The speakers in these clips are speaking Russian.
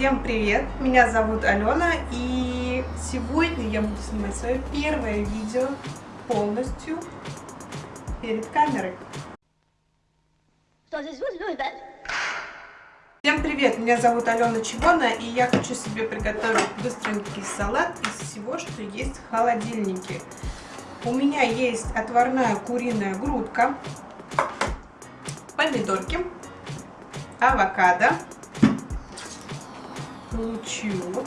Всем привет! Меня зовут Алена и сегодня я буду снимать свое первое видео полностью перед камерой. Всем привет! Меня зовут Алена Чигона и я хочу себе приготовить быстренький салат из всего, что есть в холодильнике. У меня есть отварная куриная грудка, помидорки, авокадо, лучок,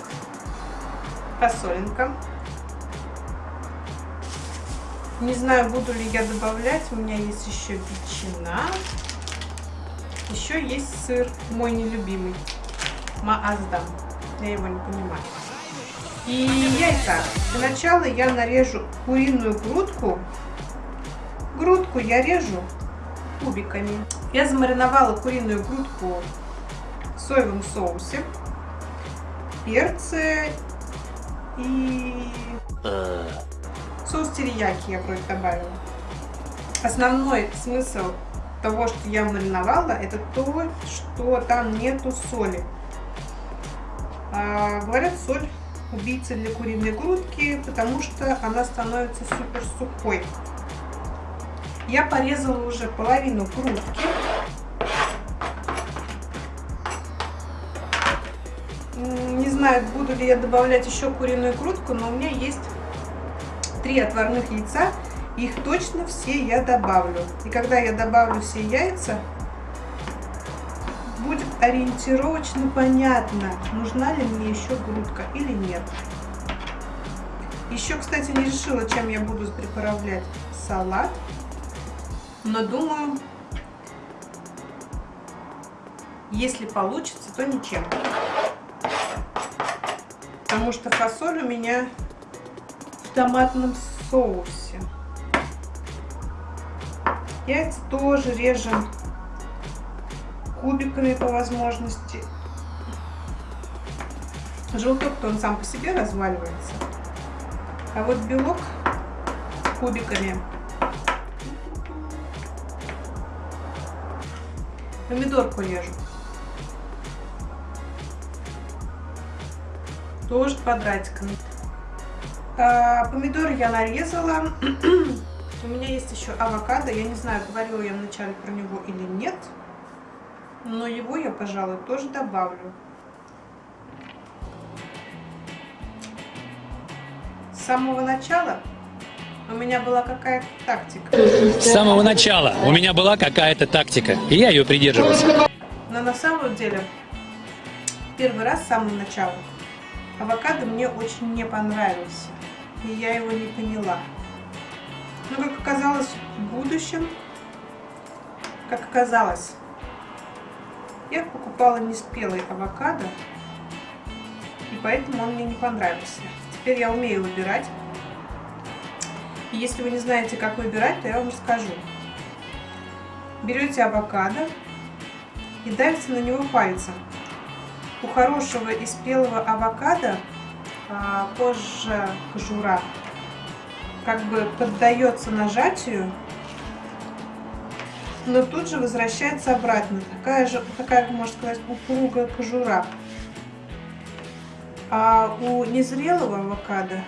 фасолинка. Не знаю, буду ли я добавлять. У меня есть еще ветчина. Еще есть сыр, мой нелюбимый. Мааздам. Я его не понимаю. И яйца. Для начала я нарежу куриную грудку. Грудку я режу кубиками. Я замариновала куриную грудку в соевом соусе перцы и соус терияки я вроде добавила. Основной смысл того, что я мариновала, это то, что там нету соли. А, говорят, соль убийца для куриной грудки, потому что она становится супер сухой. Я порезала уже половину грудки. Знаю, буду ли я добавлять еще куриную грудку, но у меня есть три отварных яйца. Их точно все я добавлю. И когда я добавлю все яйца, будет ориентировочно понятно, нужна ли мне еще грудка или нет. Еще, кстати, не решила, чем я буду приправлять салат. Но думаю, если получится, то ничем потому что фасоль у меня в томатном соусе. Яйца тоже режем кубиками по возможности. Желток-то он сам по себе разваливается. А вот белок кубиками. Помидорку режу. Тоже квадратиками. А, помидоры я нарезала. У меня есть еще авокадо. Я не знаю, говорила я вначале про него или нет. Но его я, пожалуй, тоже добавлю. С самого начала у меня была какая-то тактика. С самого начала у меня была какая-то тактика, и я ее придерживался. Но на самом деле, первый раз с самого начала Авокадо мне очень не понравился, и я его не поняла. Но, как оказалось, в будущем, как оказалось, я покупала неспелый авокадо, и поэтому он мне не понравился. Теперь я умею выбирать. И если вы не знаете, как выбирать, то я вам расскажу. Берете авокадо и давите на него пальцем у хорошего и спелого авокадо а, позже кожура как бы поддается нажатию, но тут же возвращается обратно. Такая же, такая, можно сказать, упругая кожура. А у незрелого авокадо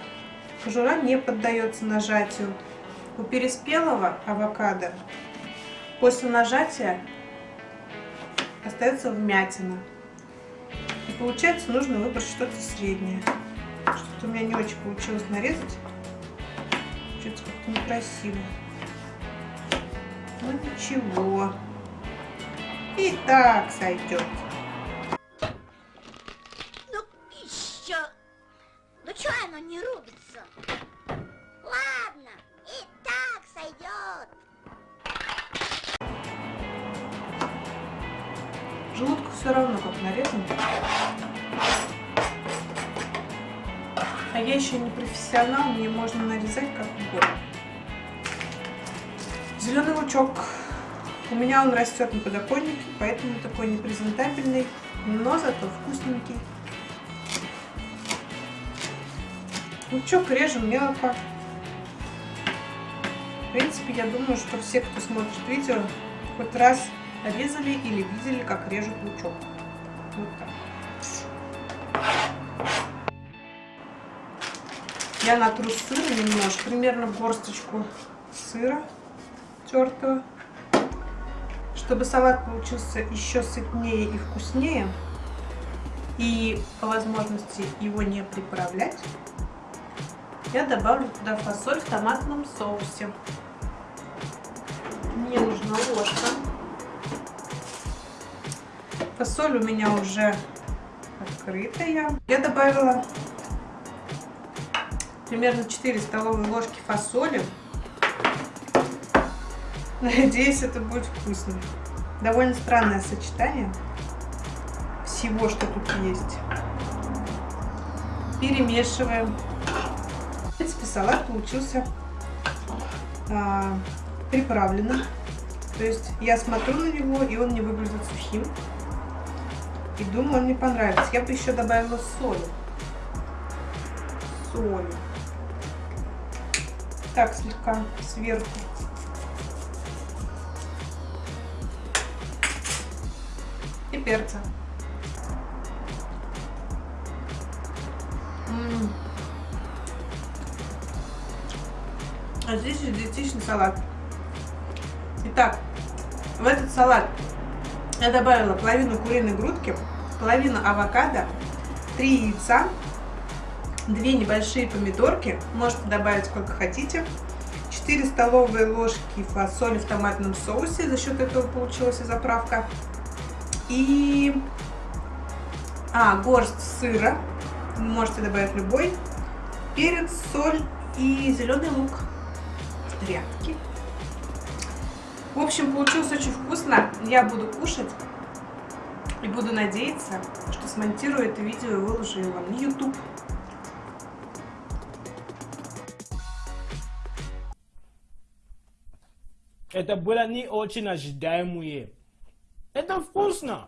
кожура не поддается нажатию. У переспелого авокадо после нажатия остается вмятина получается, нужно выбрать что-то среднее. Что-то у меня не очень получилось нарезать. Что-то как-то некрасиво. Ну ничего. И так сойдет. Ну еще. Ну что оно не рубится? Желудку все равно как нарезан. А я еще не профессионал, мне можно нарезать как угодно. Зеленый лучок. У меня он растет на подоконнике, поэтому такой непрезентабельный, но зато вкусненький. Лучок режем мелко. В принципе, я думаю, что все, кто смотрит видео, хоть раз резали или видели, как режут лучок. Вот так. Я натру сыр немножко, примерно горсточку сыра тертого. Чтобы салат получился еще сытнее и вкуснее, и по возможности его не приправлять, я добавлю туда фасоль в томатном соусе. Мне нужна ложка Фасоль у меня уже открытая. Я добавила примерно 4 столовые ложки фасоли. Надеюсь, это будет вкусно. Довольно странное сочетание всего, что тут есть. Перемешиваем. В принципе, салат получился а, приправленным. То есть я смотрю на него, и он не выглядит сухим. И думаю, мне понравится. Я бы еще добавила соль. Соль. Так, слегка сверху. И перца. М -м. А здесь диетичный салат. Итак, в этот салат я добавила половину куриной грудки, половину авокадо, 3 яйца, 2 небольшие помидорки, можете добавить сколько хотите, 4 столовые ложки фасоли в томатном соусе, за счет этого получилась и заправка, и а, горсть сыра, можете добавить любой, перец, соль и зеленый лук, рядки. В общем, получилось очень вкусно. Я буду кушать и буду надеяться, что смонтирую это видео и выложу его на YouTube. Это было не очень ожидаемое. Это вкусно.